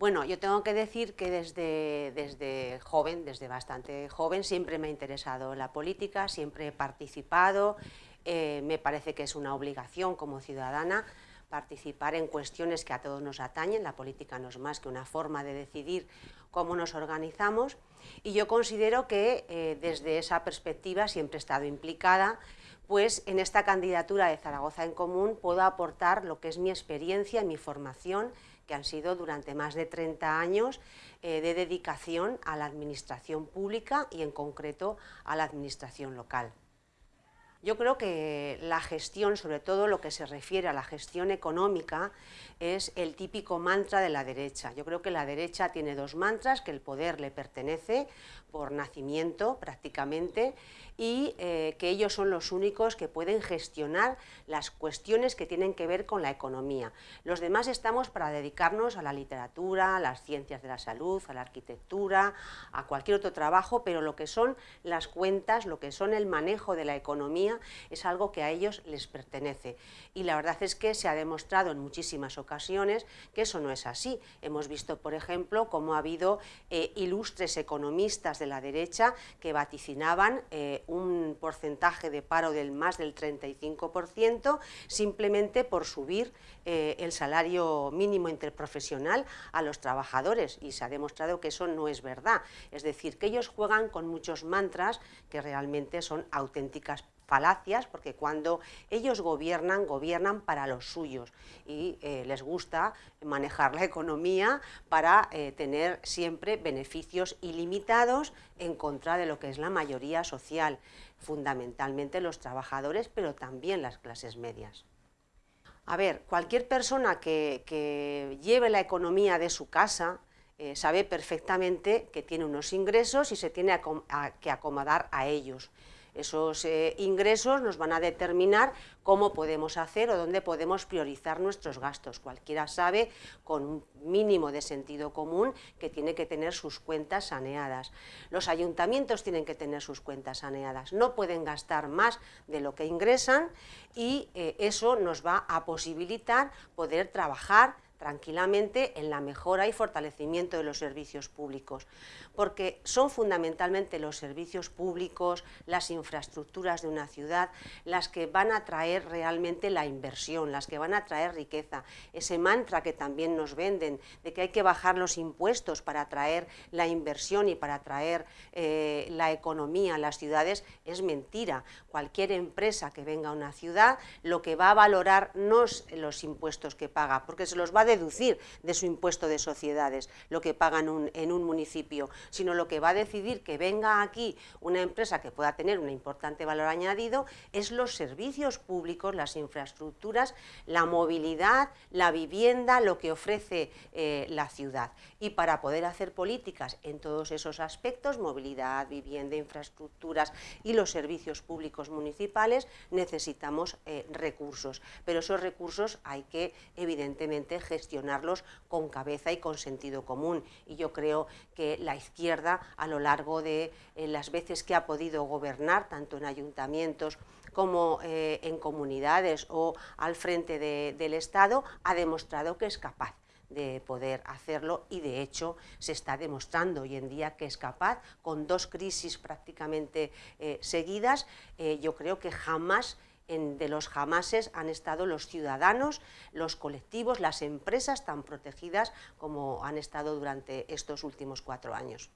Bueno, yo tengo que decir que desde, desde joven, desde bastante joven, siempre me ha interesado la política, siempre he participado, eh, me parece que es una obligación como ciudadana participar en cuestiones que a todos nos atañen, la política no es más que una forma de decidir cómo nos organizamos. Y yo considero que eh, desde esa perspectiva siempre he estado implicada pues en esta candidatura de Zaragoza en Común puedo aportar lo que es mi experiencia, mi formación, que han sido durante más de 30 años eh, de dedicación a la administración pública y en concreto a la administración local. Yo creo que la gestión, sobre todo lo que se refiere a la gestión económica, es el típico mantra de la derecha. Yo creo que la derecha tiene dos mantras, que el poder le pertenece por nacimiento prácticamente y eh, que ellos son los únicos que pueden gestionar las cuestiones que tienen que ver con la economía. Los demás estamos para dedicarnos a la literatura, a las ciencias de la salud, a la arquitectura, a cualquier otro trabajo, pero lo que son las cuentas, lo que son el manejo de la economía, es algo que a ellos les pertenece. Y la verdad es que se ha demostrado en muchísimas ocasiones que eso no es así. Hemos visto, por ejemplo, cómo ha habido eh, ilustres economistas de la derecha que vaticinaban eh, un porcentaje de paro del más del 35% simplemente por subir eh, el salario mínimo interprofesional a los trabajadores y se ha demostrado que eso no es verdad. Es decir, que ellos juegan con muchos mantras que realmente son auténticas falacias, porque cuando ellos gobiernan, gobiernan para los suyos y eh, les gusta manejar la economía para eh, tener siempre beneficios ilimitados en contra de lo que es la mayoría social, fundamentalmente los trabajadores, pero también las clases medias. A ver, cualquier persona que, lleve la economía de su casa, eh, sabe perfectamente que tiene unos ingresos y se tiene que acomodar a ellos. Esos eh, ingresos nos van a determinar cómo podemos hacer o dónde podemos priorizar nuestros gastos. Cualquiera sabe, con un mínimo de sentido común, que tiene que tener sus cuentas saneadas. Los ayuntamientos tienen que tener sus cuentas saneadas, no pueden gastar más de lo que ingresan y eh, eso nos va a posibilitar poder trabajar tranquilamente en la mejora y fortalecimiento de los servicios públicos, porque son fundamentalmente los servicios públicos, las infraestructuras de una ciudad, las que van a traer realmente la inversión, las que van a traer riqueza. Ese mantra que también nos venden de que hay que bajar los impuestos para atraer la inversión y para atraer eh, la economía a las ciudades es mentira. Cualquier empresa que venga a una ciudad lo que va a valorar no es los impuestos que paga, porque se los va a deducir de su impuesto de sociedades, lo que pagan en un municipio, sino lo que va a decidir que venga aquí una empresa que pueda tener un importante valor añadido es los servicios públicos, las infraestructuras, la movilidad, la vivienda, lo que ofrece eh, la ciudad. Y para poder hacer políticas en todos esos aspectos, movilidad, vivienda, infraestructuras y los servicios públicos municipales, necesitamos eh, recursos, pero esos recursos hay que evidentemente gestionar gestionarlos con cabeza y con sentido común. Y yo creo que la izquierda, a lo largo de eh, las veces que ha podido gobernar, tanto en ayuntamientos como eh, en comunidades o al frente del Estado, ha demostrado que es capaz de poder hacerlo y de hecho se está demostrando hoy en día que es capaz, con dos crisis prácticamente eh, seguidas, yo creo que jamás de los jamases han estado los ciudadanos, los colectivos, las empresas tan protegidas como han estado durante estos últimos cuatro años.